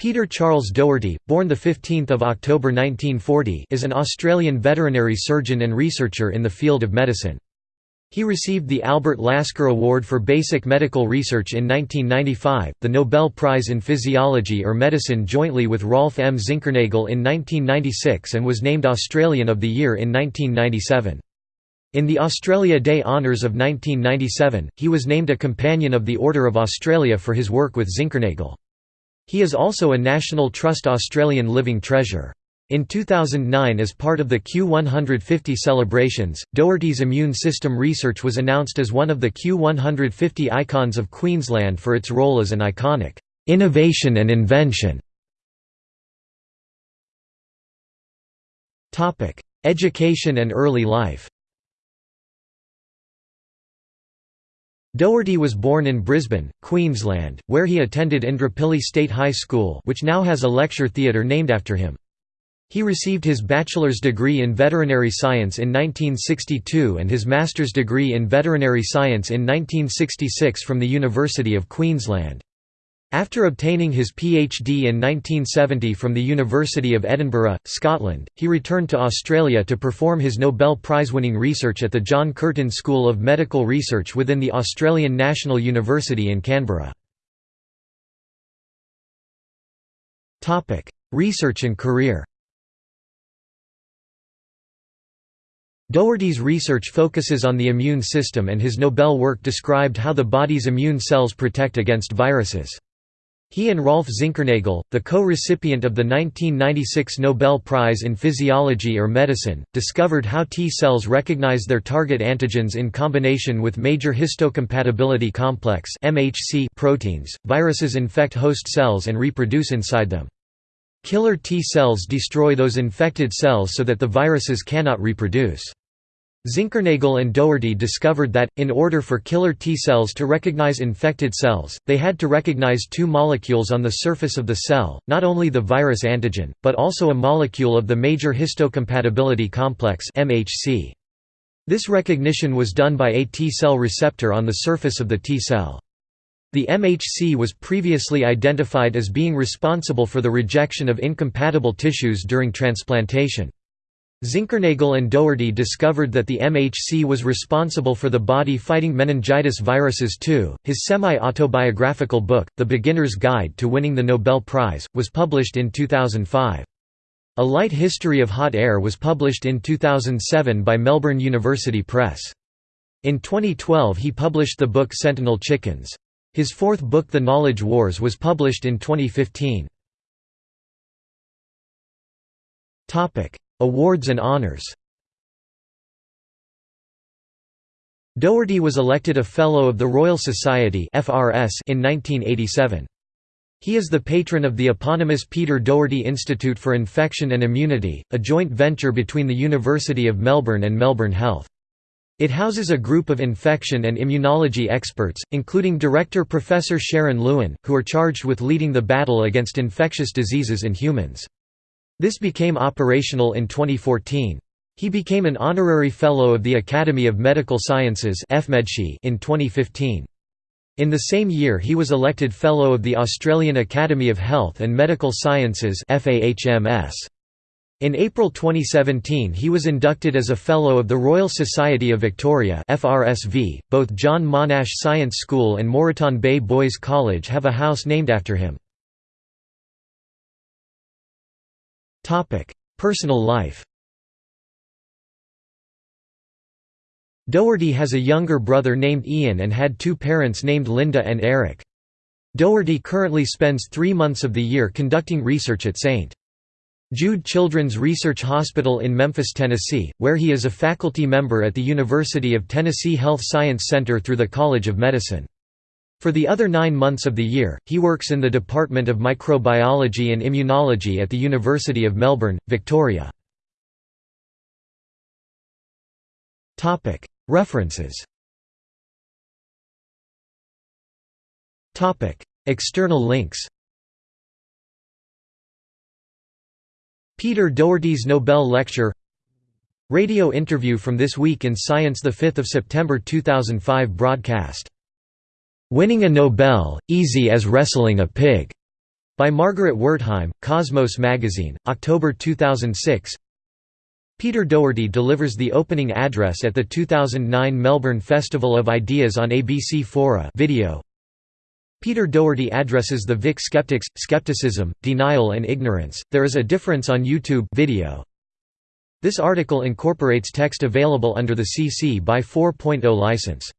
Peter Charles Doherty, born 15 October 1940 is an Australian veterinary surgeon and researcher in the field of medicine. He received the Albert Lasker Award for Basic Medical Research in 1995, the Nobel Prize in Physiology or Medicine jointly with Rolf M. Zinkernagel in 1996 and was named Australian of the Year in 1997. In the Australia Day Honours of 1997, he was named a Companion of the Order of Australia for his work with Zinkernagel. He is also a National Trust Australian Living Treasure. In 2009 as part of the Q150 celebrations, Doherty's immune system research was announced as one of the Q150 icons of Queensland for its role as an iconic innovation and invention. Education and early life Doherty was born in Brisbane, Queensland, where he attended Indooroopilly State High School which now has a lecture theatre named after him. He received his bachelor's degree in veterinary science in 1962 and his master's degree in veterinary science in 1966 from the University of Queensland. After obtaining his PhD in 1970 from the University of Edinburgh, Scotland, he returned to Australia to perform his Nobel Prize-winning research at the John Curtin School of Medical Research within the Australian National University in Canberra. research and career Doherty's research focuses on the immune system and his Nobel work described how the body's immune cells protect against viruses. He and Rolf Zinkernagel, the co-recipient of the 1996 Nobel Prize in Physiology or Medicine, discovered how T cells recognize their target antigens in combination with major histocompatibility complex (MHC) proteins. Viruses infect host cells and reproduce inside them. Killer T cells destroy those infected cells so that the viruses cannot reproduce. Zinkernagel and Doherty discovered that, in order for killer T cells to recognize infected cells, they had to recognize two molecules on the surface of the cell, not only the virus antigen, but also a molecule of the major histocompatibility complex. This recognition was done by a T cell receptor on the surface of the T cell. The MHC was previously identified as being responsible for the rejection of incompatible tissues during transplantation. Zinkernagel and Doherty discovered that the MHC was responsible for the body fighting meningitis viruses too. His semi autobiographical book, The Beginner's Guide to Winning the Nobel Prize, was published in 2005. A Light History of Hot Air was published in 2007 by Melbourne University Press. In 2012 he published the book Sentinel Chickens. His fourth book The Knowledge Wars was published in 2015. Awards and honors Doherty was elected a Fellow of the Royal Society in 1987. He is the patron of the eponymous Peter Doherty Institute for Infection and Immunity, a joint venture between the University of Melbourne and Melbourne Health. It houses a group of infection and immunology experts, including Director Professor Sharon Lewin, who are charged with leading the battle against infectious diseases in humans. This became operational in 2014. He became an honorary Fellow of the Academy of Medical Sciences in 2015. In the same year he was elected Fellow of the Australian Academy of Health and Medical Sciences In April 2017 he was inducted as a Fellow of the Royal Society of Victoria .Both John Monash Science School and Moreton Bay Boys College have a house named after him. Personal life Doherty has a younger brother named Ian and had two parents named Linda and Eric. Doherty currently spends three months of the year conducting research at St. Jude Children's Research Hospital in Memphis, Tennessee, where he is a faculty member at the University of Tennessee Health Science Center through the College of Medicine. For the other nine months of the year, he works in the Department of Microbiology and Immunology at the University of Melbourne, Victoria. References. External links. Peter Doherty's Nobel Lecture. Radio interview from This Week in Science 5 September 2005 broadcast Winning a Nobel, Easy as Wrestling a Pig, By Margaret Wertheim, Cosmos Magazine, October 2006 Peter Doherty delivers the opening address at the 2009 Melbourne Festival of Ideas on ABC Fora video. Peter Doherty addresses the Vic skeptics, skepticism, denial and ignorance, there is a difference on YouTube video. This article incorporates text available under the CC by 4.0 license.